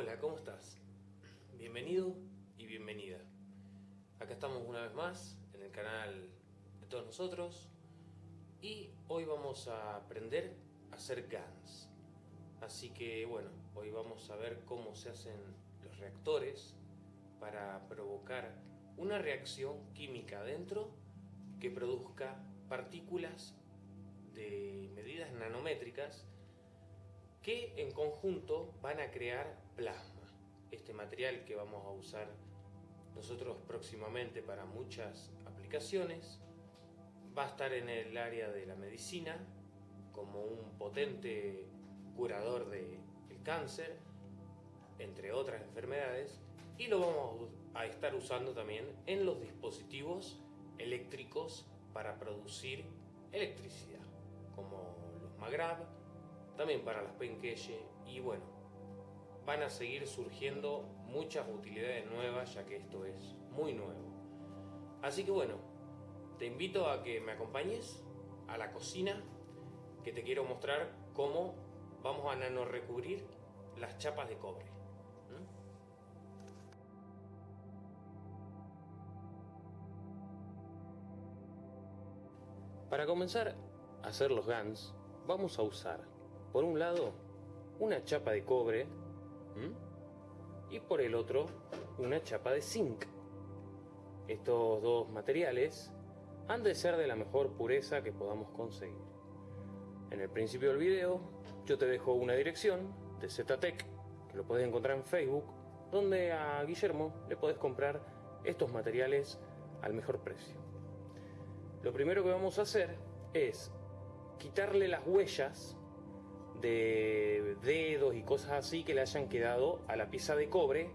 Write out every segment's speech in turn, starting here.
Hola, ¿cómo estás? Bienvenido y bienvenida. Acá estamos una vez más en el canal de todos nosotros y hoy vamos a aprender a hacer GANs. Así que bueno, hoy vamos a ver cómo se hacen los reactores para provocar una reacción química dentro que produzca partículas de medidas nanométricas que en conjunto van a crear plasma, este material que vamos a usar nosotros próximamente para muchas aplicaciones, va a estar en el área de la medicina como un potente curador del cáncer, entre otras enfermedades, y lo vamos a estar usando también en los dispositivos eléctricos para producir electricidad, como los Magrav, también para las Penkeye y bueno, van a seguir surgiendo muchas utilidades nuevas ya que esto es muy nuevo. Así que bueno, te invito a que me acompañes a la cocina que te quiero mostrar cómo vamos a nano recubrir las chapas de cobre. Para comenzar a hacer los GANs vamos a usar por un lado una chapa de cobre y por el otro una chapa de zinc. Estos dos materiales han de ser de la mejor pureza que podamos conseguir. En el principio del video yo te dejo una dirección de Zetatec que lo puedes encontrar en Facebook donde a Guillermo le puedes comprar estos materiales al mejor precio. Lo primero que vamos a hacer es quitarle las huellas de dedos y cosas así que le hayan quedado a la pieza de cobre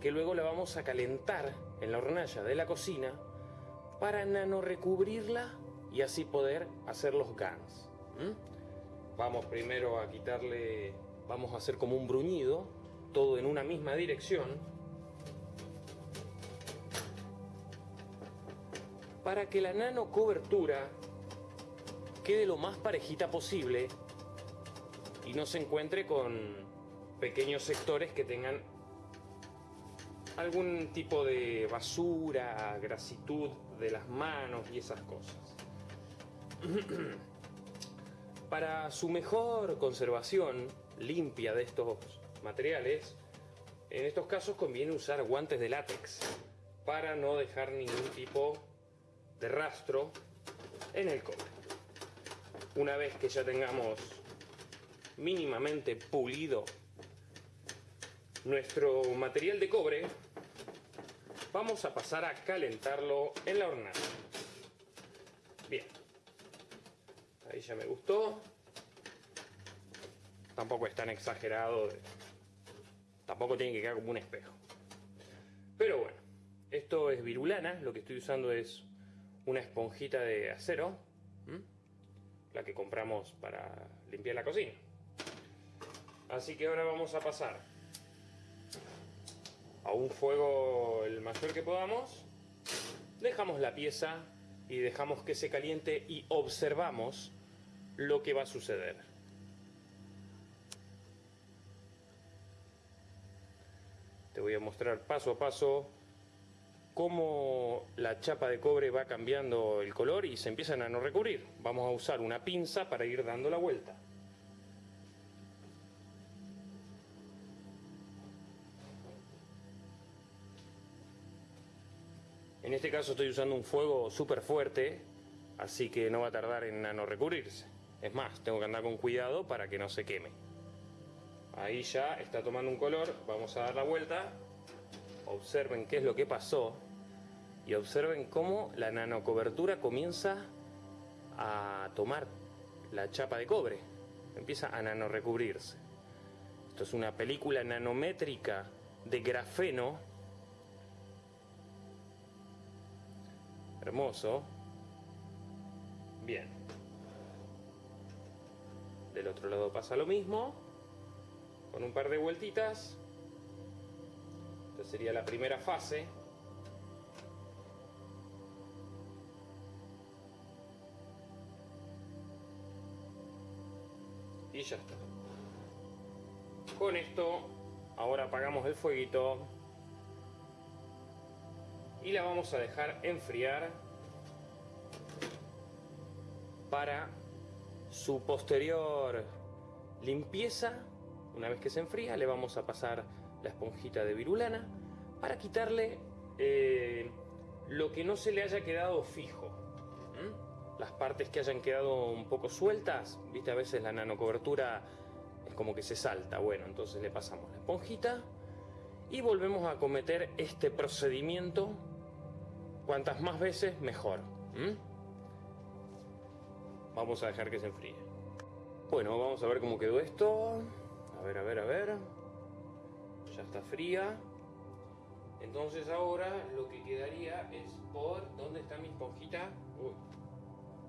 que luego la vamos a calentar en la hornalla de la cocina para nano recubrirla y así poder hacer los GANs. Vamos primero a quitarle, vamos a hacer como un bruñido, todo en una misma dirección. Para que la nano cobertura quede lo más parejita posible y no se encuentre con pequeños sectores que tengan algún tipo de basura, grasitud de las manos y esas cosas. Para su mejor conservación limpia de estos materiales, en estos casos conviene usar guantes de látex para no dejar ningún tipo de rastro en el cobre. Una vez que ya tengamos mínimamente pulido nuestro material de cobre, vamos a pasar a calentarlo en la hornalla. Bien, ahí ya me gustó. Tampoco es tan exagerado, tampoco tiene que quedar como un espejo. Pero bueno, esto es virulana, lo que estoy usando es una esponjita de acero, la que compramos para limpiar la cocina. Así que ahora vamos a pasar a un fuego el mayor que podamos. Dejamos la pieza y dejamos que se caliente y observamos lo que va a suceder. Te voy a mostrar paso a paso cómo la chapa de cobre va cambiando el color y se empiezan a no recubrir. Vamos a usar una pinza para ir dando la vuelta. Estoy usando un fuego súper fuerte, así que no va a tardar en no recubrirse. Es más, tengo que andar con cuidado para que no se queme. Ahí ya está tomando un color, vamos a dar la vuelta. Observen qué es lo que pasó y observen cómo la nanocobertura comienza a tomar la chapa de cobre, empieza a nanorecubrirse. Esto es una película nanométrica de grafeno Hermoso. Bien. Del otro lado pasa lo mismo. Con un par de vueltitas. Esta sería la primera fase. Y ya está. Con esto ahora apagamos el fueguito y la vamos a dejar enfriar para su posterior limpieza. Una vez que se enfría, le vamos a pasar la esponjita de virulana para quitarle eh, lo que no se le haya quedado fijo. Las partes que hayan quedado un poco sueltas, viste, a veces la nanocobertura es como que se salta. Bueno, entonces le pasamos la esponjita y volvemos a cometer este procedimiento cuantas más veces mejor. Vamos a dejar que se enfríe. Bueno, vamos a ver cómo quedó esto. A ver, a ver, a ver. Ya está fría. Entonces ahora lo que quedaría es por... ¿Dónde está mi esponjita? Uy,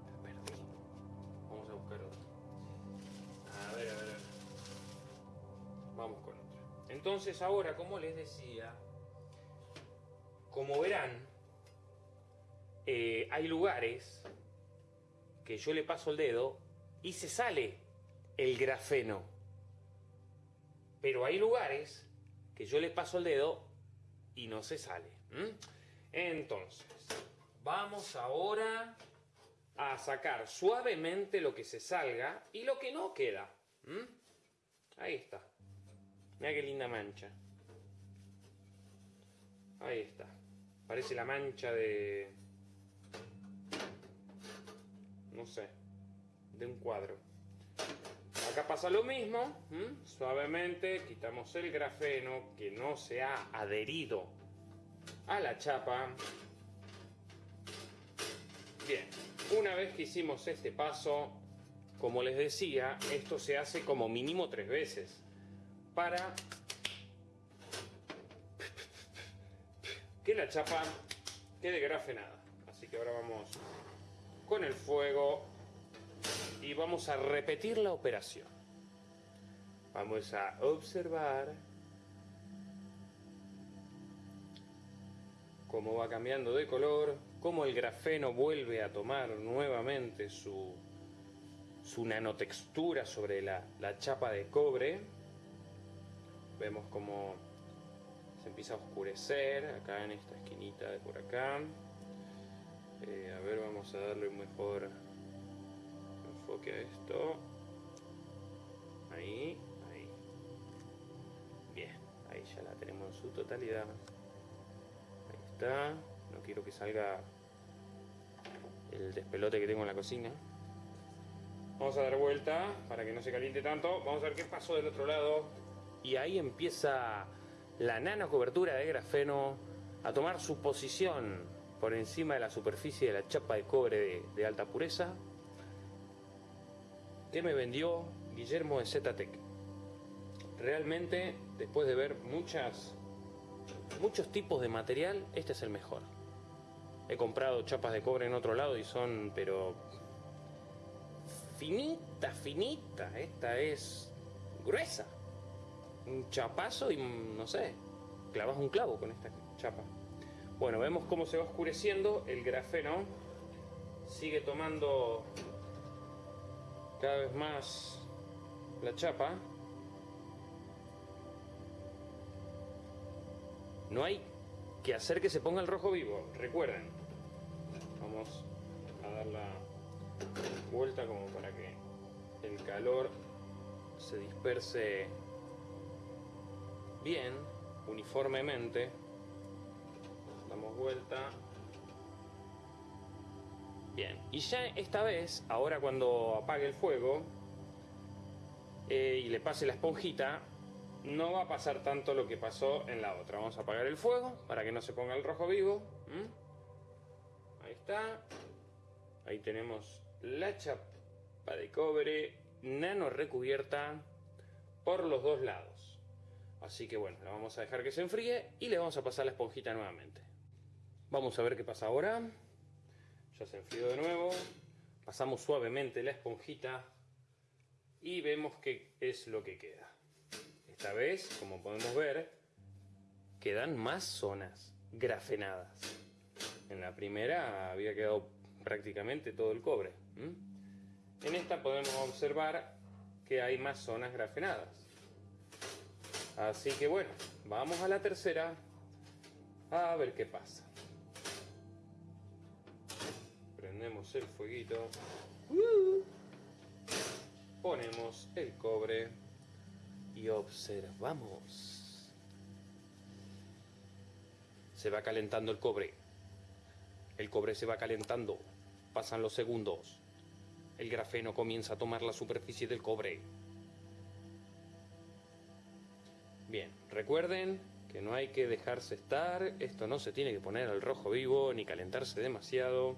la perdí. Vamos a buscar otra. A ver, a ver, a ver. Vamos con otra. Entonces ahora, como les decía, como verán, eh, hay lugares que yo le paso el dedo y se sale el grafeno. Pero hay lugares que yo le paso el dedo y no se sale. Entonces, vamos ahora a sacar suavemente lo que se salga y lo que no queda. Ahí está. Mira qué linda mancha. Ahí está. Parece la mancha de, no sé, de un cuadro. Acá pasa lo mismo, suavemente quitamos el grafeno que no se ha adherido a la chapa. Bien, una vez que hicimos este paso, como les decía, esto se hace como mínimo tres veces para que la chapa quede grafenada. Así que ahora vamos con el fuego y vamos a repetir la operación. Vamos a observar cómo va cambiando de color, cómo el grafeno vuelve a tomar nuevamente su, su nanotextura sobre la, la chapa de cobre. Vemos cómo se empieza a oscurecer acá en esta esquinita de por acá. Eh, a ver, vamos a darle un mejor enfoque a esto. Ahí, ahí. Bien, ahí ya la tenemos en su totalidad. Ahí está. No quiero que salga el despelote que tengo en la cocina. Vamos a dar vuelta para que no se caliente tanto. Vamos a ver qué pasó del otro lado. Y ahí empieza la nano cobertura de grafeno a tomar su posición por encima de la superficie de la chapa de cobre de, alta pureza que me vendió Guillermo de Zetatec. Realmente, después de ver muchos tipos de material, este es el mejor. He comprado chapas de cobre en otro lado y son, pero finita, finita. Esta es gruesa. Un chapazo y no sé, clavas un clavo con esta chapa. Bueno, vemos cómo se va oscureciendo el grafeno. Sigue tomando cada vez más la chapa. No hay que hacer que se ponga el rojo vivo, recuerden. Vamos a dar la vuelta como para que el calor se disperse bien, uniformemente damos vuelta. Bien, y ya esta vez, ahora cuando apague el fuego eh, y le pase la esponjita, no va a pasar tanto lo que pasó en la otra. Vamos a apagar el fuego para que no se ponga el rojo vivo. Ahí está. Ahí tenemos la chapa de cobre nano recubierta por los dos lados. Así que bueno, la vamos a dejar que se enfríe y le vamos a pasar la esponjita nuevamente. Vamos a ver qué pasa ahora. Ya se enfrió de nuevo. Pasamos suavemente la esponjita y vemos qué es lo que queda. Esta vez, como podemos ver, quedan más zonas grafenadas. En la primera había quedado prácticamente todo el cobre. En esta podemos observar que hay más zonas grafenadas. Así que bueno, vamos a la tercera. A ver qué pasa. El fueguito. Ponemos el cobre y observamos. Se va calentando el cobre. El cobre se va calentando. Pasan los segundos. El grafeno comienza a tomar la superficie del cobre. Bien, recuerden que no hay que dejarse estar, esto no se tiene que poner al rojo vivo ni calentarse demasiado.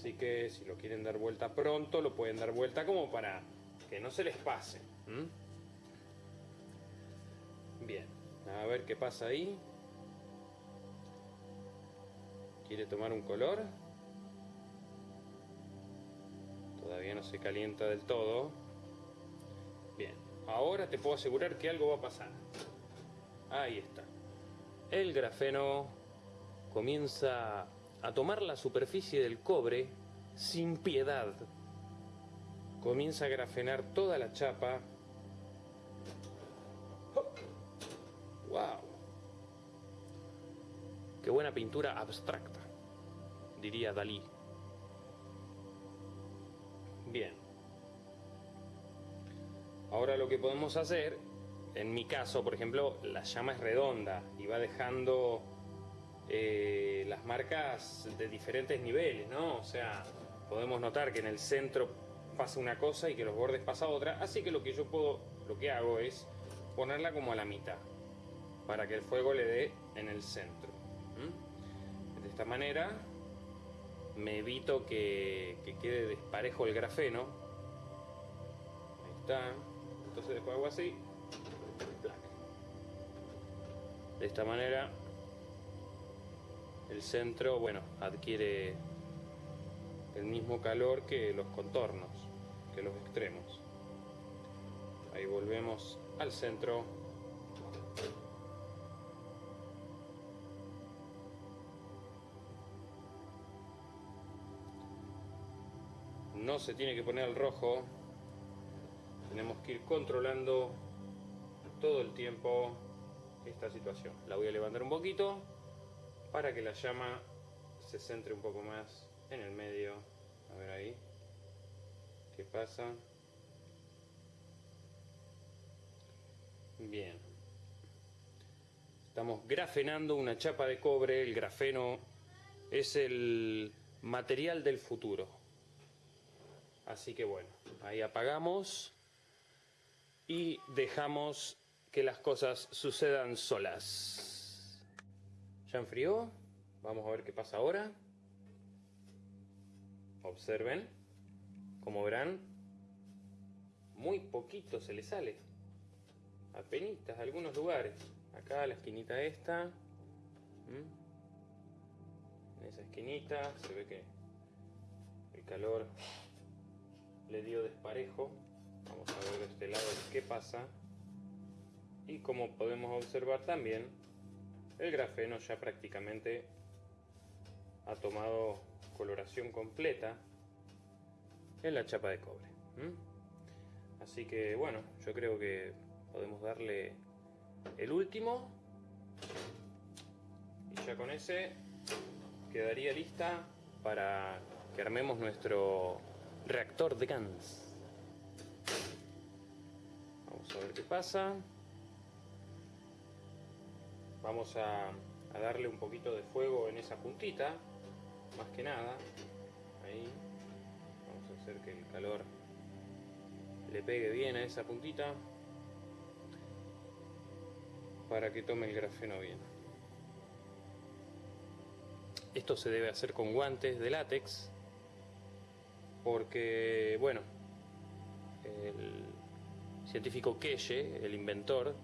Así que si lo quieren dar vuelta pronto, lo pueden dar vuelta como para que no se les pase. Bien, a ver qué pasa ahí. ¿Quiere tomar un color? Todavía no se calienta del todo. Bien, ahora te puedo asegurar que algo va a pasar. Ahí está. El grafeno comienza a tomar la superficie del cobre sin piedad. Comienza a grafenar toda la chapa. ¡Wow! Qué buena pintura abstracta, diría Dalí. Bien. Ahora lo que podemos hacer, en mi caso, por ejemplo, la llama es redonda y va dejando eh, las marcas de diferentes niveles, ¿no? O sea, podemos notar que en el centro pasa una cosa y que los bordes pasa otra, así que lo que yo puedo, lo que hago es ponerla como a la mitad, para que el fuego le dé en el centro. De esta manera me evito que, que quede desparejo el grafeno. Ahí está. Entonces después hago así. De esta manera el centro, bueno, adquiere el mismo calor que los contornos, que los extremos. Ahí volvemos al centro. No se tiene que poner el rojo. Tenemos que ir controlando todo el tiempo esta situación. La voy a levantar un poquito para que la llama se centre un poco más en el medio. A ver ahí. ¿Qué pasa? Bien. Estamos grafenando una chapa de cobre. El grafeno es el material del futuro. Así que bueno, ahí apagamos y dejamos que las cosas sucedan solas. Ya enfrió. Vamos a ver qué pasa ahora. Observen. Como verán, muy poquito se le sale. Apenitas, algunos lugares. Acá la esquinita esta. En esa esquinita se ve que el calor le dio desparejo. Vamos a ver de este lado qué pasa. Y como podemos observar también, el grafeno ya prácticamente ha tomado coloración completa en la chapa de cobre. Así que bueno, yo creo que podemos darle el último y ya con ese quedaría lista para que armemos nuestro reactor de GANS. Vamos a ver qué pasa. Vamos a, darle un poquito de fuego en esa puntita, más que nada. Ahí. Vamos a hacer que el calor le pegue bien a esa puntita para que tome el grafeno bien. Esto se debe hacer con guantes de látex porque, bueno, el científico Keye, el inventor,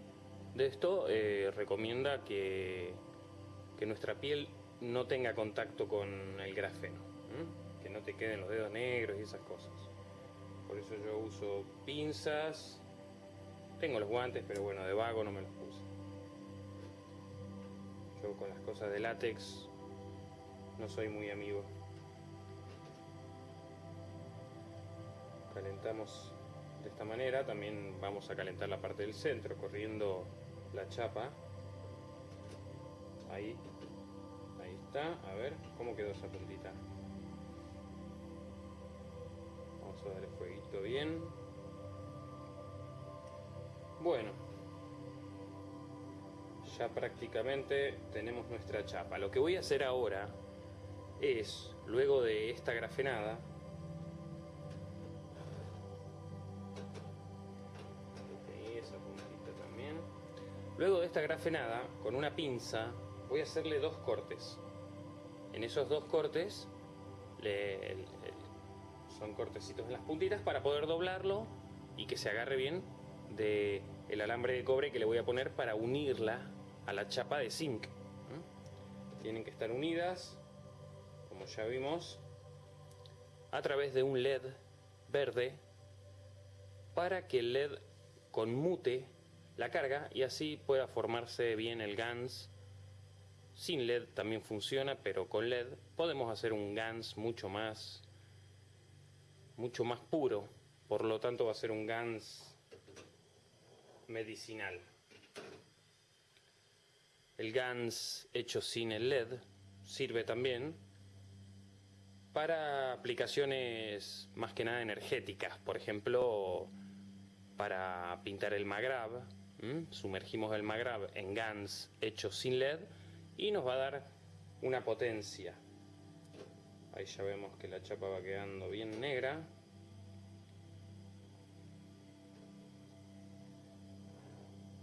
de esto eh, recomienda que, que, nuestra piel no tenga contacto con el grafeno, que no te queden los dedos negros y esas cosas. Por eso yo uso pinzas, tengo los guantes, pero bueno, de vago no me los puse. Yo con las cosas de látex no soy muy amigo. Calentamos de esta manera. También vamos a calentar la parte del centro corriendo la chapa. Ahí, ahí está. A ver cómo quedó esa puntita. Vamos a dar el fueguito bien. Bueno, ya prácticamente tenemos nuestra chapa. Lo que voy a hacer ahora es, luego de esta grafenada, Luego de esta grafenada, con una pinza, voy a hacerle dos cortes. En esos dos cortes, son cortecitos en las puntitas para poder doblarlo y que se agarre bien de el alambre de cobre que le voy a poner para unirla a la chapa de zinc. Tienen que estar unidas, como ya vimos, a través de un LED verde para que el LED conmute la carga y así pueda formarse bien el GANS. Sin LED también funciona, pero con LED podemos hacer un GANS mucho más mucho más puro, por lo tanto va a ser un GANS medicinal. El GANS hecho sin el LED sirve también para aplicaciones más que nada energéticas, por ejemplo, para pintar el magrab, ¿m? sumergimos el magrab en GANS hecho sin LED y nos va a dar una potencia. Ahí ya vemos que la chapa va quedando bien negra.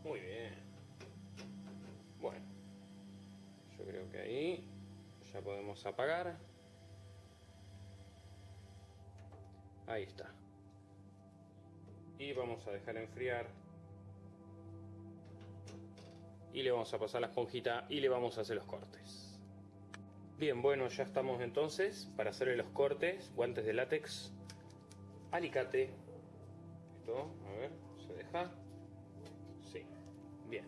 Muy bien. Bueno, yo creo que ahí ya podemos apagar. Ahí está. Y vamos a dejar enfriar. Y le vamos a pasar la esponjita y le vamos a hacer los cortes. Bien, bueno, ya estamos entonces para hacerle los cortes. Guantes de látex, alicate. Esto, a ver, ¿se deja? Sí, bien.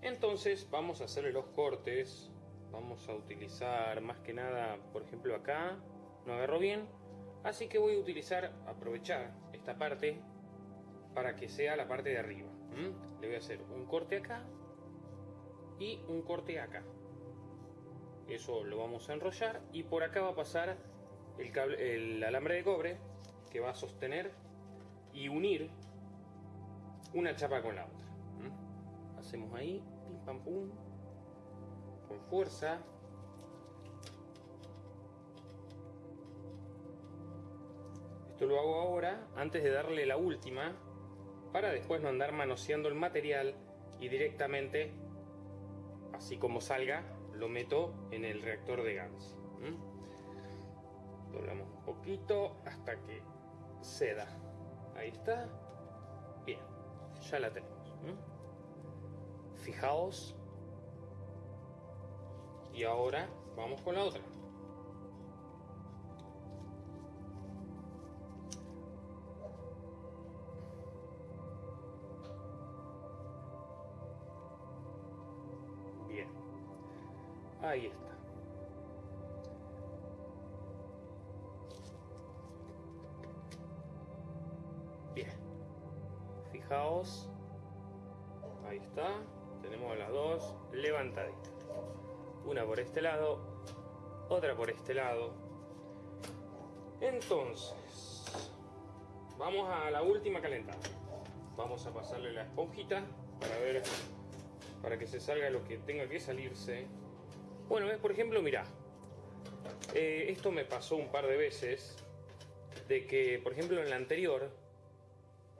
Entonces vamos a hacerle los cortes. Vamos a utilizar más que nada, por ejemplo acá, no agarro bien. Así que voy a utilizar, aprovechar esta parte para que sea la parte de arriba. Le voy a hacer un corte acá y un corte acá. Eso lo vamos a enrollar y por acá va a pasar el, alambre de cobre que va a sostener y unir una chapa con la otra. Hacemos ahí, pim pam pum, con fuerza. Esto lo hago ahora antes de darle la última para después no andar manoseando el material y directamente, así como salga, lo meto en el reactor de GANS. Doblamos un poquito hasta que ceda. Ahí está. Bien, ya la tenemos. Fijaos. Y ahora vamos con la otra. Ahí está. Bien. Fijaos. Ahí está. Tenemos las dos levantaditas. Una por este lado, otra por este lado. Entonces, vamos a la última calentada. Vamos a pasarle la esponjita para ver, para que se salga lo que tenga que salirse. Bueno, ves, por ejemplo, mirá. Eh, esto me pasó un par de veces. De que, por ejemplo, en la anterior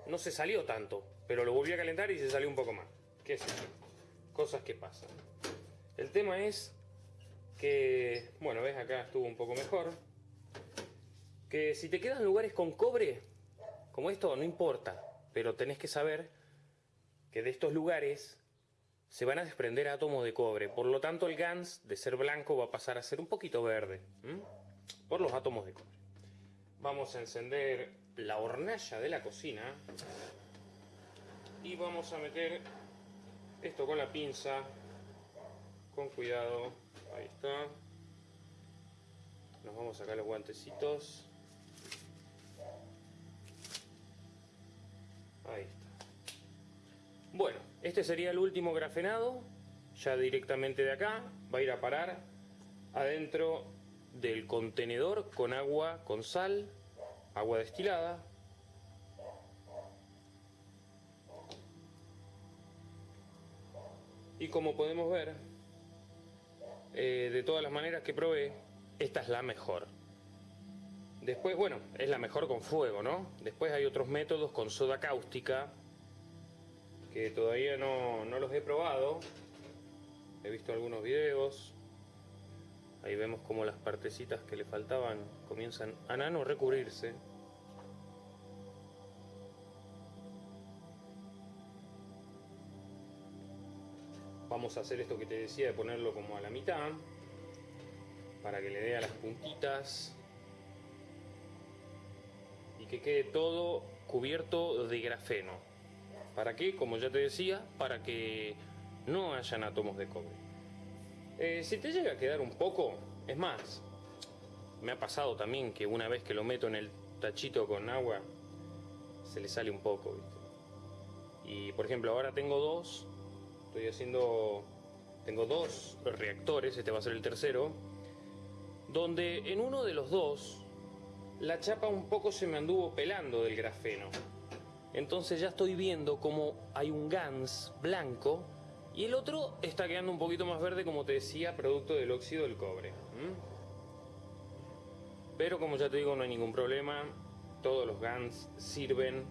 no se salió tanto, pero lo volví a calentar y se salió un poco más. ¿Qué es eso? Cosas que pasan. El tema es que, bueno, ves acá estuvo un poco mejor. Que si te quedan lugares con cobre, como esto, no importa, pero tenés que saber que de estos lugares se van a desprender átomos de cobre. Por lo tanto, el GANS, de ser blanco, va a pasar a ser un poquito verde, por los átomos de cobre. Vamos a encender la hornalla de la cocina y vamos a meter esto con la pinza, con cuidado, ahí está. Nos vamos a sacar los guantecitos. Ahí está. Bueno, este sería el último grafenado, ya directamente de acá, va a ir a parar adentro del contenedor con agua con sal, agua destilada. Y como podemos ver, eh, de todas las maneras que probé, esta es la mejor. Después, bueno, es la mejor con fuego, ¿no? Después hay otros métodos con soda cáustica, que todavía no, no los he probado. He visto algunos videos. Ahí vemos como las partecitas que le faltaban comienzan a nano recubrirse. Vamos a hacer esto que te decía de ponerlo como a la mitad para que le dé a las puntitas y que quede todo cubierto de grafeno. ¿Para qué? Como ya te decía, para que no hayan átomos de cobre. Eh, si te llega a quedar un poco, es más, me ha pasado también que una vez que lo meto en el tachito con agua, se le sale un poco, Y por ejemplo, ahora tengo dos, estoy haciendo, tengo dos reactores, este va a ser el tercero, donde en uno de los dos la chapa un poco se me anduvo pelando del grafeno. Entonces ya estoy viendo como hay un GANS blanco y el otro está quedando un poquito más verde, como te decía, producto del óxido del cobre. Pero como ya te digo, no hay ningún problema. Todos los GANs sirven.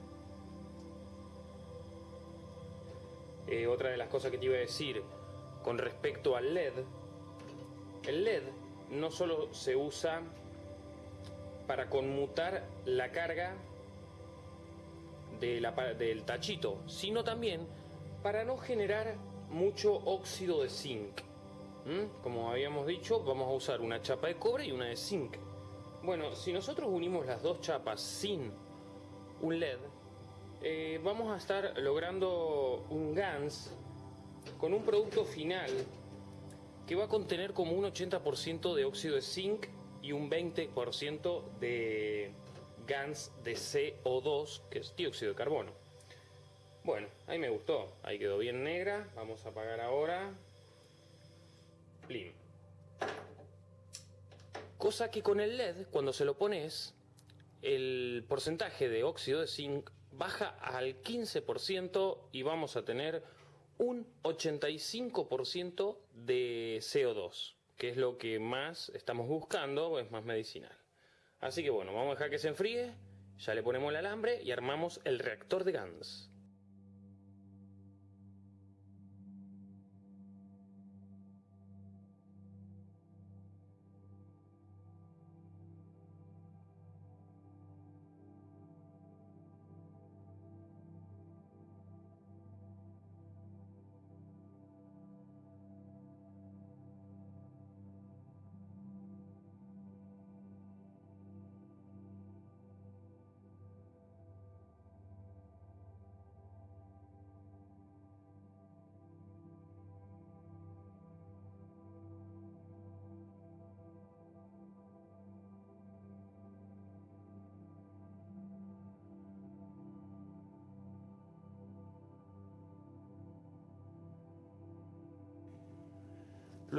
Eh, otra de las cosas que te iba a decir con respecto al LED. El LED no solo se usa para conmutar la carga del tachito, sino también para no generar mucho óxido de zinc. Como habíamos dicho, vamos a usar una chapa de cobre y una de zinc. Bueno, si nosotros unimos las dos chapas sin un LED, eh, vamos a estar logrando un GANS con un producto final que va a contener como un 80% de óxido de zinc y un 20% de GANS de CO2, que es dióxido de carbono. Bueno, ahí me gustó, ahí quedó bien negra, vamos a apagar ahora. Plim. Cosa que con el LED, cuando se lo pones, el porcentaje de óxido de zinc baja al 15% y vamos a tener un 85% de CO2 que es lo que más estamos buscando, es más medicinal. Así que bueno, vamos a dejar que se enfríe, ya le ponemos el alambre y armamos el reactor de GANS.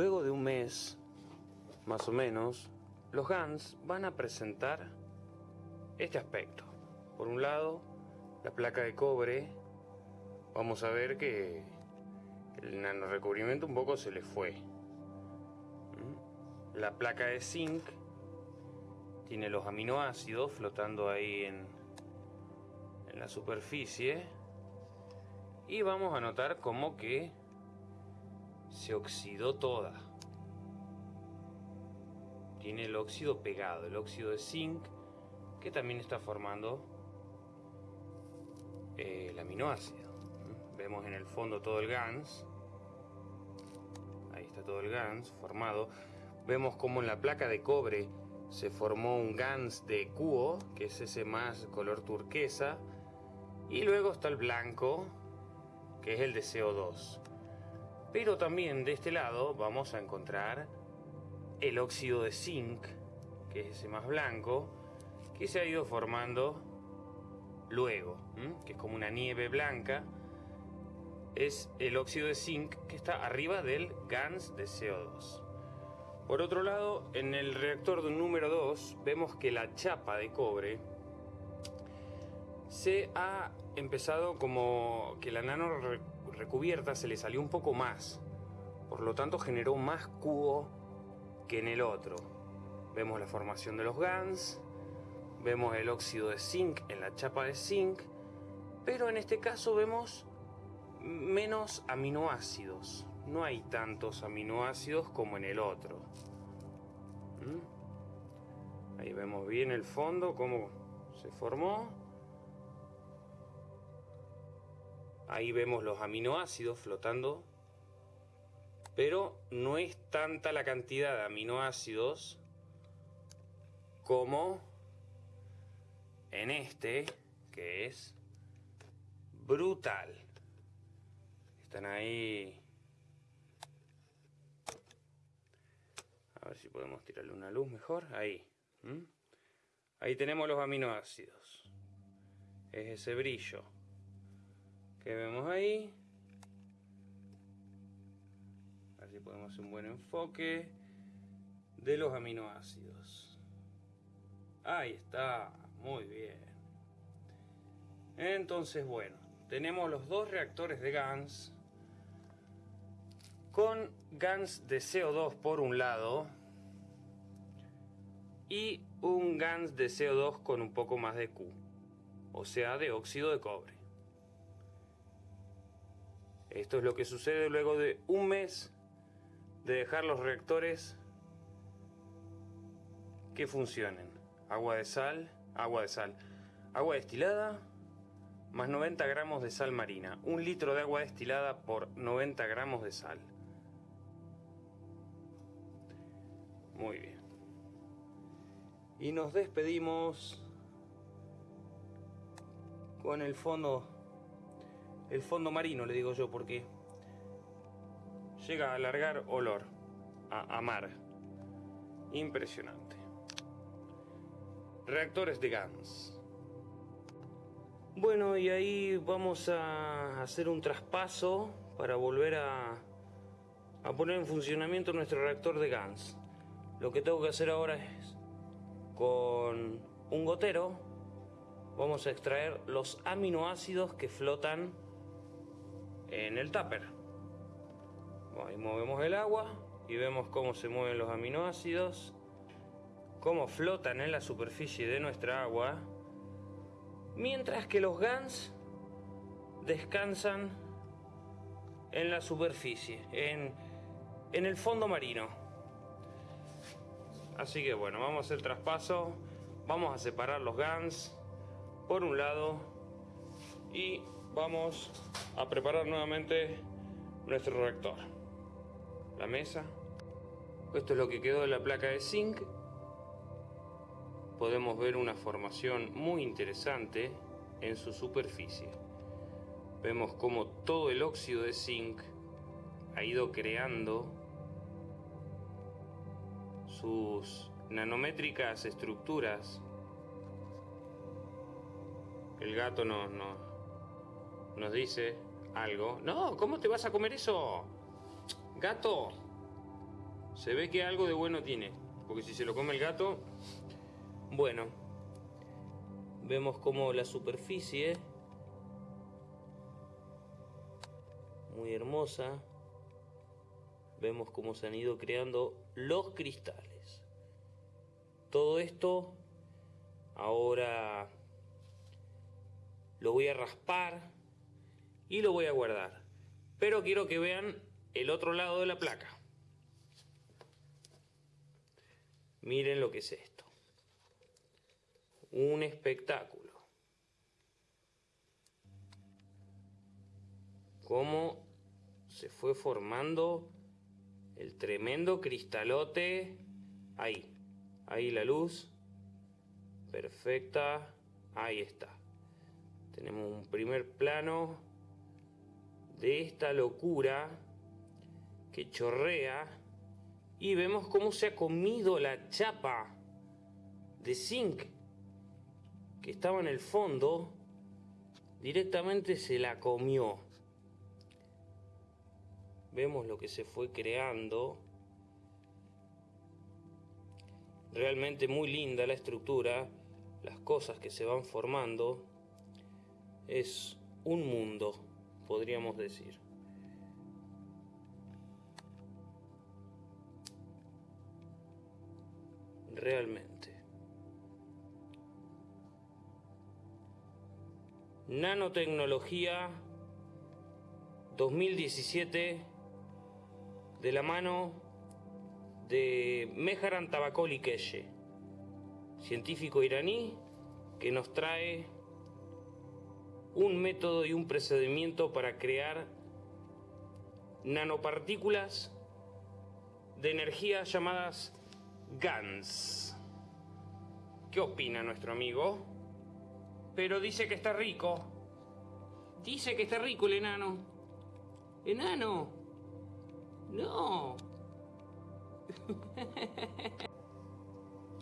Luego de un mes, más o menos, los GANs van a presentar este aspecto. Por un lado, la placa de cobre, vamos a ver que el nanorecubrimiento un poco se le fue. ¿Mm? La placa de zinc tiene los aminoácidos flotando ahí en, en la superficie. Y vamos a notar como que se oxidó toda. Tiene el óxido pegado, el óxido de zinc, que también está formando eh, el aminoácido. Vemos en el fondo todo el GANS. Ahí está todo el GANS formado. Vemos como en la placa de cobre se formó un GANS de cuo, que es ese más color turquesa. Y luego está el blanco, que es el de CO2. Pero también de este lado vamos a encontrar el óxido de zinc, que es ese más blanco, que se ha ido formando luego, que es como una nieve blanca. es el óxido de zinc que está arriba del GANS de CO2. Por otro lado, en el reactor número 2 vemos que la chapa de cobre se ha empezado como que la nano recubierta se le salió un poco más. Por lo tanto generó más cubo que en el otro. Vemos la formación de los GANs, vemos el óxido de zinc en la chapa de zinc, pero en este caso vemos menos aminoácidos. No hay tantos aminoácidos como en el otro. ¿Mm? Ahí vemos bien el fondo, cómo se formó. Ahí vemos los aminoácidos flotando. Pero no es tanta la cantidad de aminoácidos como en este, que es brutal. Están ahí. A ver si podemos tirarle una luz mejor. Ahí. Ahí tenemos los aminoácidos. Es ese brillo que vemos ahí. A ver si podemos hacer un buen enfoque de los aminoácidos. Ahí está. Muy bien. Entonces, bueno, tenemos los dos reactores de GANS con GANS de CO2 por un lado y un GANS de CO2 con un poco más de Q, o sea, de óxido de cobre. Esto es lo que sucede luego de un mes de dejar los reactores que funcionen. Agua de sal, agua de sal, agua destilada, más 90 gramos de sal marina. Un litro de agua destilada por 90 gramos de sal. Muy bien. Y nos despedimos con el fondo, el fondo marino, le digo yo, porque llega a alargar olor, a, mar. Impresionante. Reactores de GANS. Bueno, y ahí vamos a hacer un traspaso para volver a, a poner en funcionamiento nuestro reactor de GANS. Lo que tengo que hacer ahora es, con un gotero, vamos a extraer los aminoácidos que flotan en el tupper. Ahí movemos el agua y vemos cómo se mueven los aminoácidos, cómo flotan en la superficie de nuestra agua, mientras que los GANs descansan en la superficie, en, en el fondo marino. Así que bueno, vamos a hacer traspaso. Vamos a separar los GANs por un lado y vamos a preparar nuevamente nuestro reactor. La mesa. Esto es lo que quedó de la placa de zinc. Podemos ver una formación muy interesante en su superficie. Vemos como todo el óxido de zinc ha ido creando sus nanométricas estructuras. El gato nos, nos dice algo. No, ¿cómo te vas a comer eso? Gato. Se ve que algo de bueno tiene. Porque si se lo come el gato... Bueno. Vemos como la superficie... Muy hermosa. Vemos cómo se han ido creando los cristales. Todo esto ahora lo voy a raspar y lo voy a guardar. Pero quiero que vean el otro lado de la placa. Miren lo que es esto. Un espectáculo. Cómo se fue formando el tremendo cristalote ahí. Ahí la luz. Perfecta. Ahí está. Tenemos un primer plano de esta locura que chorrea y vemos cómo se ha comido la chapa de zinc que estaba en el fondo directamente se la comió vemos lo que se fue creando. Realmente muy linda la estructura, las cosas que se van formando. Es un mundo, podríamos decir. Realmente. Nanotecnología 2017 de la mano de Meharan Tabakoli científico iraní que nos trae un método y un procedimiento para crear nanopartículas de energía llamadas GANs. ¿Qué opina nuestro amigo? Pero dice que está rico. Dice que está rico el enano. Enano. No.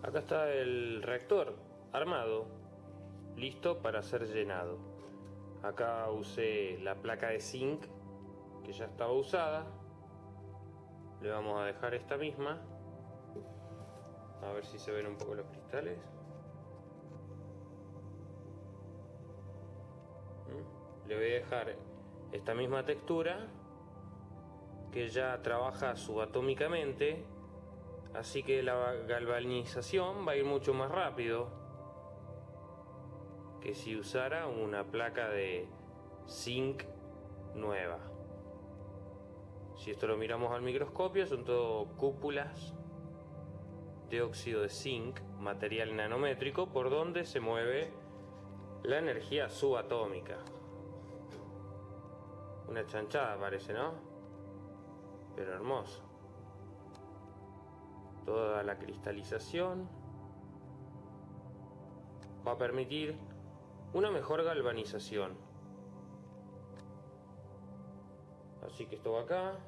Acá está el reactor armado, listo para ser llenado. Acá usé la placa de zinc que ya estaba usada. Le vamos a dejar esta misma. A ver si se ven un poco los cristales. ¿Mm? Le voy a dejar esta misma textura que ya trabaja subatómicamente así que la galvanización va a ir mucho más rápido que si usara una placa de zinc nueva si esto lo miramos al microscopio son todo cúpulas de óxido de zinc material nanométrico por donde se mueve la energía subatómica una chanchada parece, ¿no? Pero hermoso. Toda la cristalización va a permitir una mejor galvanización. Así que esto va acá.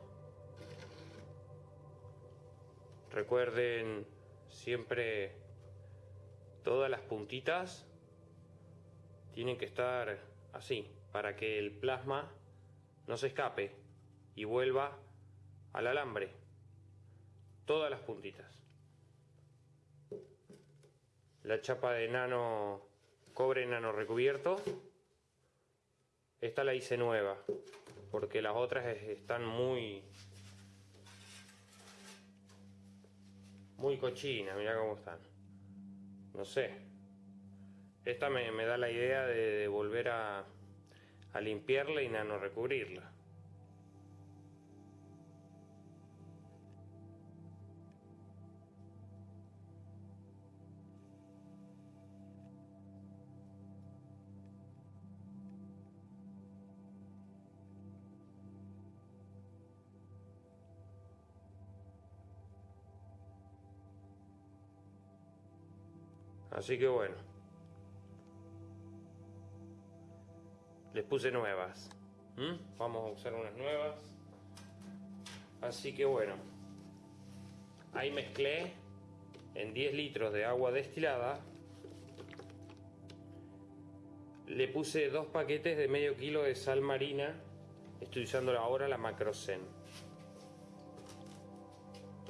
Recuerden siempre todas las puntitas tienen que estar así para que el plasma no se escape y vuelva al alambre. Todas las puntitas. La chapa de nano, cobre nano recubierto. Esta la hice nueva, porque las otras están muy... Muy cochinas, mira cómo están. No sé. Esta me, da la idea de volver a, a limpiarla y nano recubrirla. Así que bueno. les puse nuevas. ¿Mm? Vamos a usar unas nuevas. Así que bueno, ahí mezclé en 10 litros de agua destilada. Le puse dos paquetes de medio kilo de sal marina. Estoy usando ahora la Macrosen.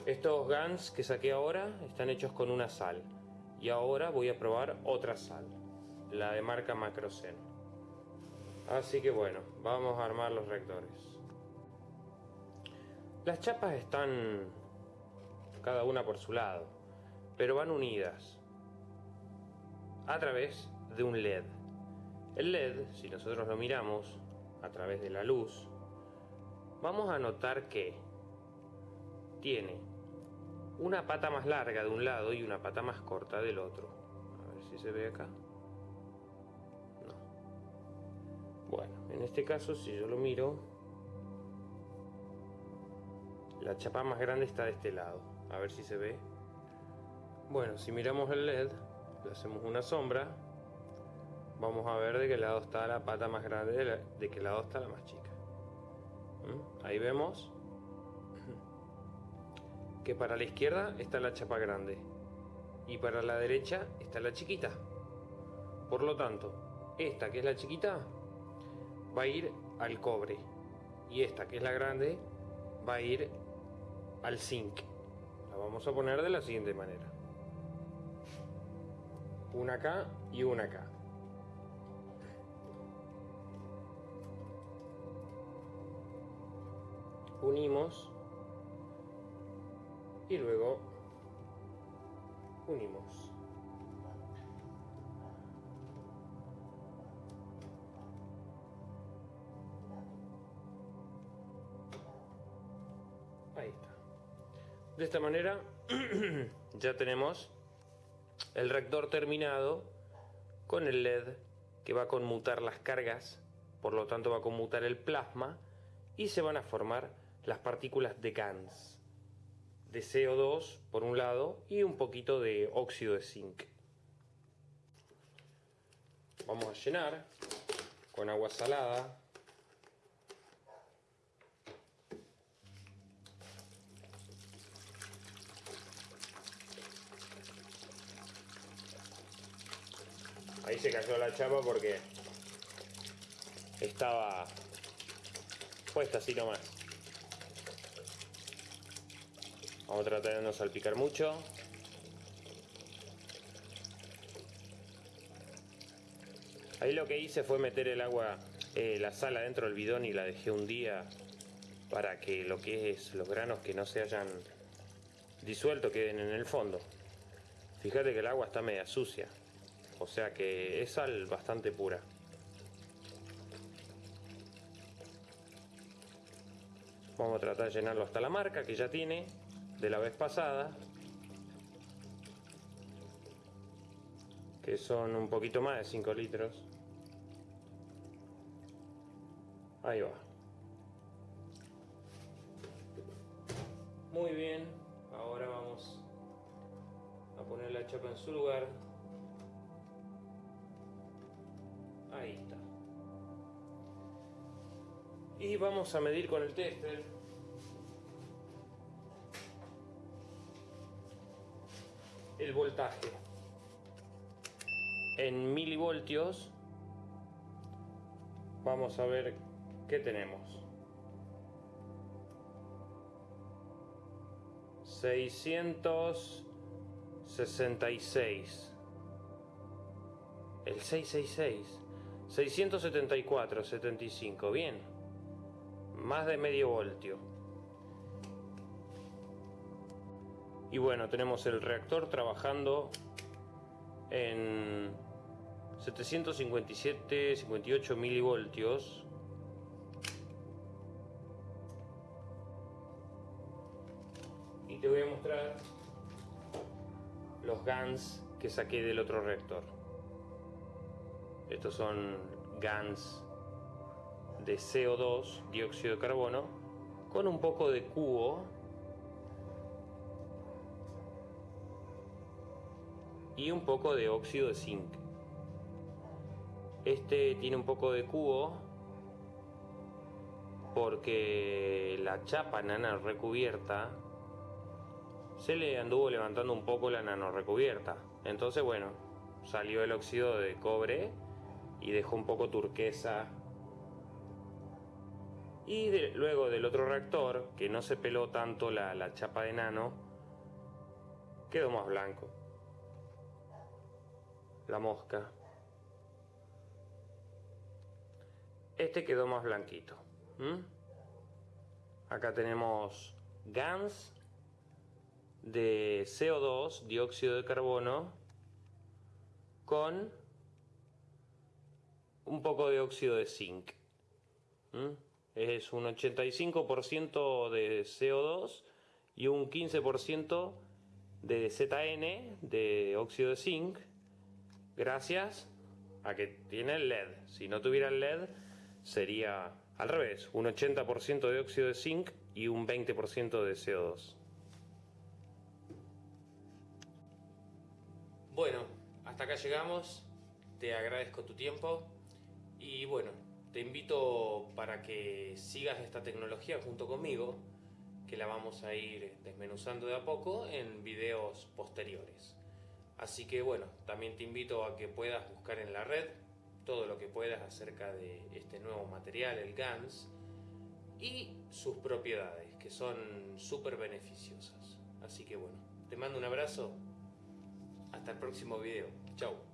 Estos GANs que saqué ahora están hechos con una sal. Y ahora voy a probar otra sal, la de marca Macrosen. Así que bueno, vamos a armar los reactores. Las chapas están cada una por su lado, pero van unidas a través de un LED. El LED, si nosotros lo miramos a través de la luz, vamos a notar que tiene una pata más larga de un lado y una pata más corta del otro. A ver si se ve acá. Bueno, en este caso si yo lo miro, la chapa más grande está de este lado. A ver si se ve. Bueno, si miramos el LED, le hacemos una sombra, vamos a ver de qué lado está la pata más grande, de, qué lado está la más chica. ¿Mm? Ahí vemos que para la izquierda está la chapa grande y para la derecha está la chiquita. Por lo tanto, esta que es la chiquita va a ir al cobre y esta que es la grande va a ir al zinc. La vamos a poner de la siguiente manera. Una acá y una acá. Unimos y luego unimos. Ahí está. De esta manera ya tenemos el rector terminado con el LED que va a conmutar las cargas, por lo tanto va a conmutar el plasma y se van a formar las partículas de GANS, de CO2 por un lado y un poquito de óxido de zinc. Vamos a llenar con agua salada Ahí se cayó la chapa porque estaba puesta así nomás. Vamos a tratar de no salpicar mucho. Ahí lo que hice fue meter el agua, eh, la sal adentro del bidón y la dejé un día para que lo que es los granos que no se hayan disuelto queden en el fondo. Fíjate que el agua está media sucia. O sea que es sal bastante pura. Vamos a tratar de llenarlo hasta la marca que ya tiene de la vez pasada. Que son un poquito más de 5 litros. Ahí va. Muy bien. Ahora vamos a poner la chapa en su lugar. Ahí está. Y vamos a medir con el tester. El voltaje. En milivoltios vamos a ver qué tenemos. 666. El 666. 674, 75, bien. Más de medio voltio. Y bueno, tenemos el reactor trabajando en 757, 58 milivoltios. Y te voy a mostrar los GANs que saqué del otro reactor. Estos son GANs de CO2, dióxido de carbono, con un poco de cubo y un poco de óxido de zinc. Este tiene un poco de cubo porque la chapa nana recubierta se le anduvo levantando un poco la nano recubierta. Entonces, bueno, salió el óxido de cobre y dejó un poco turquesa. Y luego del otro reactor, que no se peló tanto la, la chapa de nano, quedó más blanco. La mosca. Este quedó más blanquito. Acá tenemos GANS de CO2, dióxido de carbono, con un poco de óxido de zinc. Es un 85% de CO2 y un 15% de ZN, de óxido de zinc, gracias a que tiene el LED. Si no tuviera el LED, sería al revés, un 80% de óxido de zinc y un 20% de CO2. Bueno, hasta acá llegamos. Te agradezco tu tiempo. Y bueno, te invito para que sigas esta tecnología junto conmigo, que la vamos a ir desmenuzando de a poco en videos posteriores. Así que bueno, también te invito a que puedas buscar en la red todo lo que puedas acerca de este nuevo material, el GANS, y sus propiedades, que son súper beneficiosas. Así que bueno, te mando un abrazo. Hasta el próximo video. Chao.